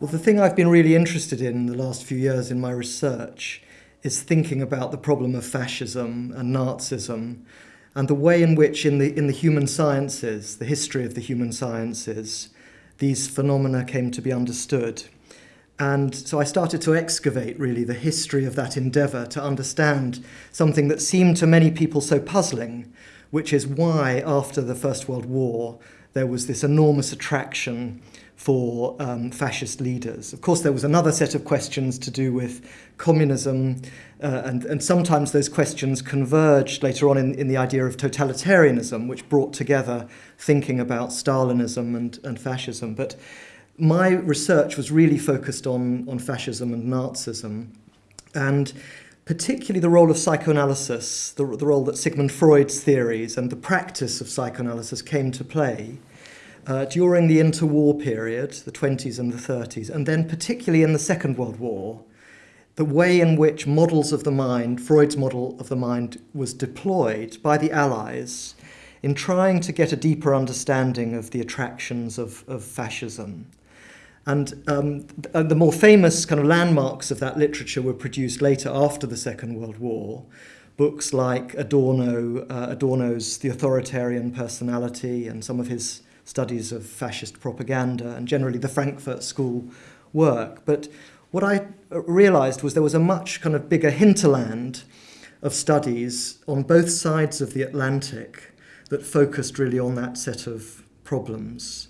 Well, the thing I've been really interested in the last few years in my research is thinking about the problem of fascism and Nazism and the way in which in the, in the human sciences, the history of the human sciences, these phenomena came to be understood. And so I started to excavate really the history of that endeavour to understand something that seemed to many people so puzzling, which is why after the First World War there was this enormous attraction for um, fascist leaders. Of course, there was another set of questions to do with communism, uh, and, and sometimes those questions converged later on in, in the idea of totalitarianism, which brought together thinking about Stalinism and, and fascism. But my research was really focused on, on fascism and Nazism, and particularly the role of psychoanalysis, the, the role that Sigmund Freud's theories and the practice of psychoanalysis came to play uh, during the interwar period, the 20s and the 30s, and then particularly in the Second World War, the way in which models of the mind, Freud's model of the mind, was deployed by the Allies in trying to get a deeper understanding of the attractions of, of fascism. And um, the more famous kind of landmarks of that literature were produced later after the Second World War. Books like Adorno, uh, Adorno's The Authoritarian Personality and some of his studies of fascist propaganda and generally the Frankfurt School work. But what I uh, realized was there was a much kind of bigger hinterland of studies on both sides of the Atlantic that focused really on that set of problems.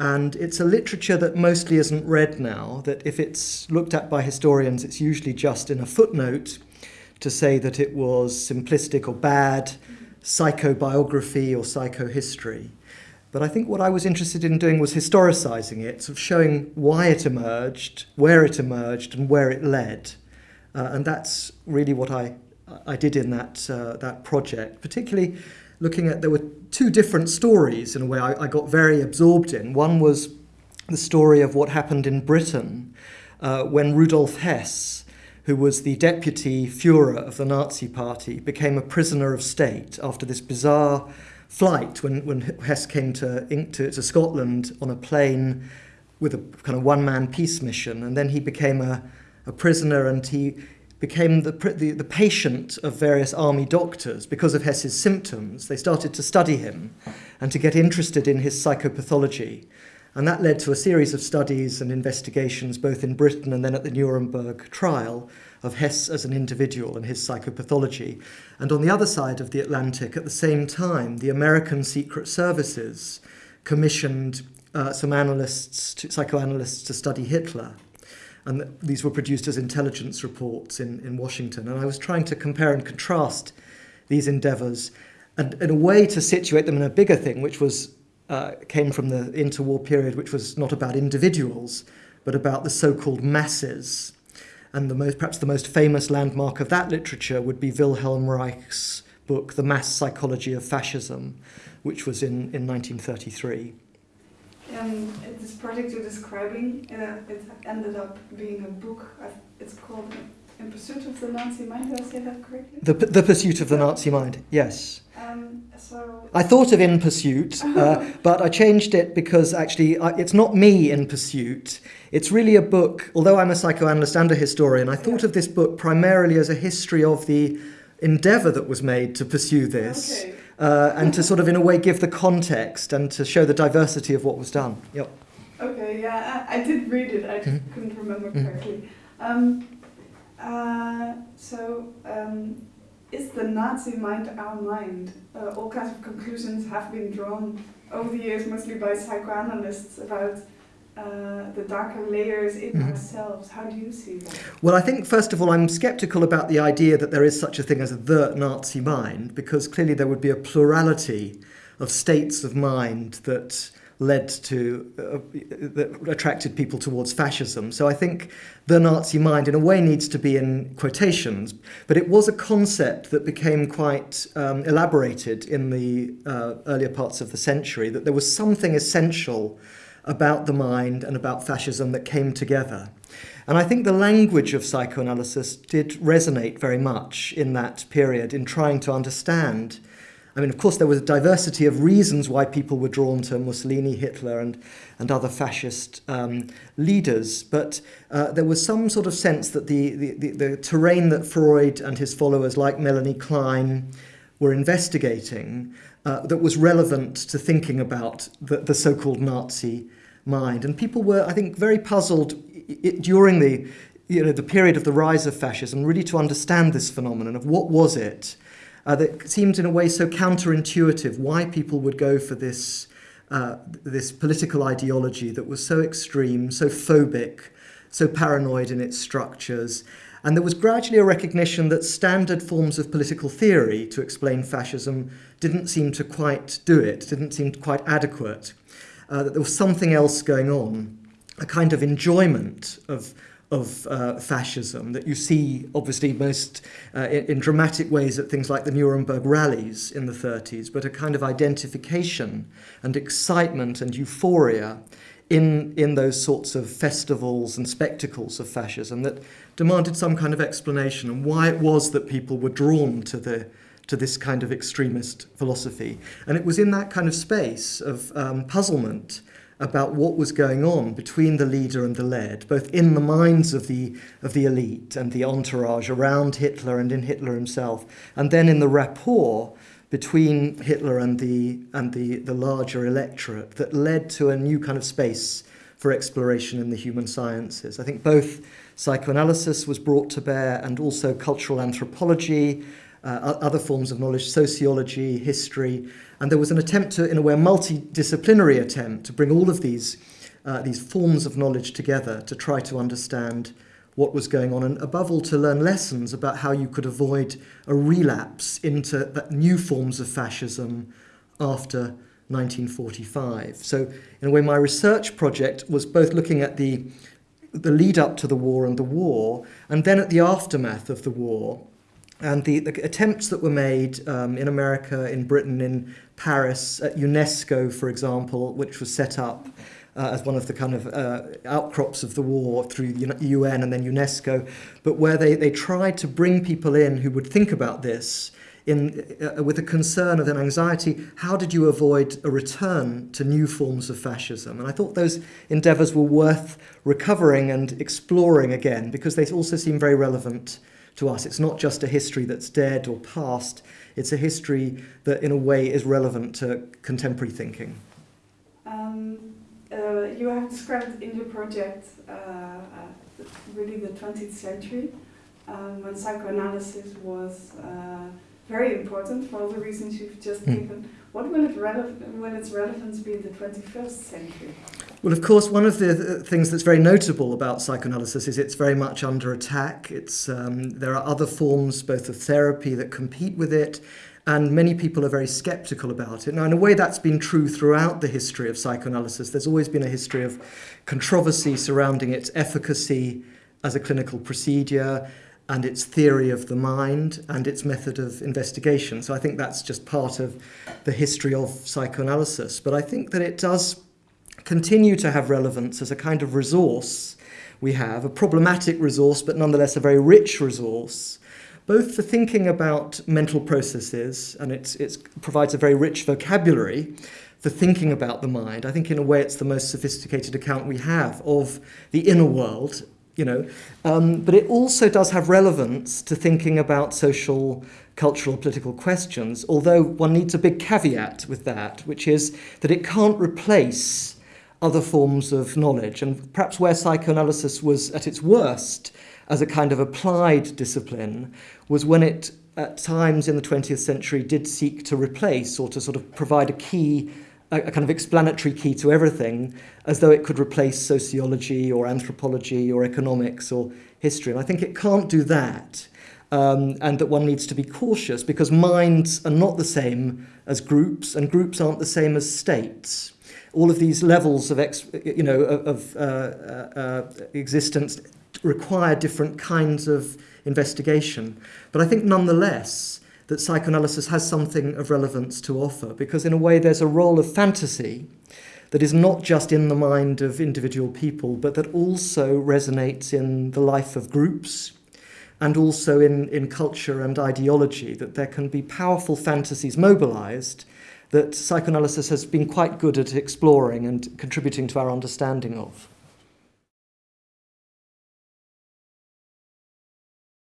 And it's a literature that mostly isn't read now, that if it's looked at by historians, it's usually just in a footnote to say that it was simplistic or bad psychobiography or psychohistory. But I think what I was interested in doing was historicising it, sort of showing why it emerged, where it emerged, and where it led. Uh, and that's really what I, I did in that, uh, that project, particularly looking at there were two different stories in a way I, I got very absorbed in. One was the story of what happened in Britain uh, when Rudolf Hess, who was the deputy Fuhrer of the Nazi Party, became a prisoner of state after this bizarre flight when, when Hess came to, to, to Scotland on a plane with a kind of one-man peace mission, and then he became a, a prisoner and he became the, the, the patient of various army doctors because of Hess's symptoms. They started to study him and to get interested in his psychopathology. And that led to a series of studies and investigations both in Britain and then at the Nuremberg trial of Hess as an individual and his psychopathology. And on the other side of the Atlantic, at the same time, the American Secret Services commissioned uh, some analysts, to, psychoanalysts, to study Hitler. And these were produced as intelligence reports in, in Washington. And I was trying to compare and contrast these endeavors and in a way to situate them in a bigger thing, which was uh, came from the interwar period, which was not about individuals, but about the so-called masses and the most, perhaps the most famous landmark of that literature would be Wilhelm Reich's book, The Mass Psychology of Fascism, which was in, in 1933. Um, this project you're describing, uh, it ended up being a book. It's called In Pursuit of the Nazi Mind. Did I say that correctly? The, the Pursuit of the Nazi Mind, yes. Um, so I thought of In Pursuit, uh, but I changed it because actually I, it's not me in pursuit. It's really a book, although I'm a psychoanalyst and a historian, I thought yeah. of this book primarily as a history of the endeavour that was made to pursue this. Okay. Uh, and to sort of, in a way, give the context and to show the diversity of what was done. Yep. Okay, yeah, I, I did read it, I just mm -hmm. couldn't remember mm-hmm. correctly. Mm -hmm. um, uh, so, um, is the Nazi mind our mind? Uh, all kinds of conclusions have been drawn over the years, mostly by psychoanalysts, about uh, the darker layers in mm -hmm. ourselves. How do you see that? Well, I think, first of all, I'm skeptical about the idea that there is such a thing as the Nazi mind, because clearly there would be a plurality of states of mind that led to, uh, that attracted people towards fascism. So I think the Nazi mind in a way needs to be in quotations, but it was a concept that became quite um, elaborated in the uh, earlier parts of the century, that there was something essential about the mind and about fascism that came together. And I think the language of psychoanalysis did resonate very much in that period in trying to understand I mean, of course, there was a diversity of reasons why people were drawn to Mussolini, Hitler, and, and other fascist um, leaders, but uh, there was some sort of sense that the, the, the, the terrain that Freud and his followers, like Melanie Klein, were investigating uh, that was relevant to thinking about the, the so called Nazi mind. And people were, I think, very puzzled during the, you know, the period of the rise of fascism, really to understand this phenomenon of what was it uh, that seemed in a way so counterintuitive why people would go for this, uh, this political ideology that was so extreme, so phobic, so paranoid in its structures. And there was gradually a recognition that standard forms of political theory to explain fascism didn't seem to quite do it, didn't seem quite adequate, uh, that there was something else going on, a kind of enjoyment of of uh, fascism that you see obviously most uh, in, dramatic ways at things like the Nuremberg rallies in the 30s, but a kind of identification and excitement and euphoria in, in those sorts of festivals and spectacles of fascism that demanded some kind of explanation and why it was that people were drawn to the to this kind of extremist philosophy. And it was in that kind of space of um, puzzlement about what was going on between the leader and the led, both in the minds of the, of the elite and the entourage around Hitler and in Hitler himself, and then in the rapport between Hitler and the, and the, the larger electorate that led to a new kind of space for exploration in the human sciences. I think both psychoanalysis was brought to bear and also cultural anthropology uh, other forms of knowledge, sociology, history, and there was an attempt to, in a way, a multidisciplinary attempt to bring all of these, uh, these forms of knowledge together to try to understand what was going on, and above all to learn lessons about how you could avoid a relapse into that new forms of fascism after 1945. So in a way, my research project was both looking at the, the lead up to the war and the war, and then at the aftermath of the war, and the, the attempts that were made um, in America, in Britain, in Paris, at UNESCO, for example, which was set up uh, as one of the kind of uh, outcrops of the war through the UN and then UNESCO, but where they, they tried to bring people in who would think about this in, uh, with a concern of an anxiety, how did you avoid a return to new forms of fascism? And I thought those endeavours were worth recovering and exploring again because they also seem very relevant to us. It's not just a history that's dead or past, it's a history that, in a way, is relevant to contemporary thinking. Um, uh, you have described in your project uh, uh, really the 20th century um, when psychoanalysis was uh, very important for all the reasons you've just mm. given. What will, it will its relevance be in the 21st century? Well, of course, one of the things that's very notable about psychoanalysis is it's very much under attack. It's, um, there are other forms, both of therapy, that compete with it, and many people are very skeptical about it. Now, in a way, that's been true throughout the history of psychoanalysis. There's always been a history of controversy surrounding its efficacy as a clinical procedure and its theory of the mind and its method of investigation. So I think that's just part of the history of psychoanalysis. But I think that it does continue to have relevance as a kind of resource we have, a problematic resource, but nonetheless a very rich resource, both for thinking about mental processes, and it provides a very rich vocabulary for thinking about the mind. I think in a way it's the most sophisticated account we have of the inner world, you know, um, but it also does have relevance to thinking about social, cultural, political questions, although one needs a big caveat with that, which is that it can't replace other forms of knowledge. And perhaps where psychoanalysis was at its worst as a kind of applied discipline was when it, at times in the 20th century, did seek to replace or to sort of provide a key, a, a kind of explanatory key to everything, as though it could replace sociology or anthropology or economics or history. And I think it can't do that. Um, and that one needs to be cautious because minds are not the same as groups, and groups aren't the same as states all of these levels of, ex, you know, of, uh, uh, uh, existence require different kinds of investigation. But I think nonetheless that psychoanalysis has something of relevance to offer because in a way there's a role of fantasy that is not just in the mind of individual people but that also resonates in the life of groups and also in, in culture and ideology that there can be powerful fantasies mobilized that psychoanalysis has been quite good at exploring and contributing to our understanding of.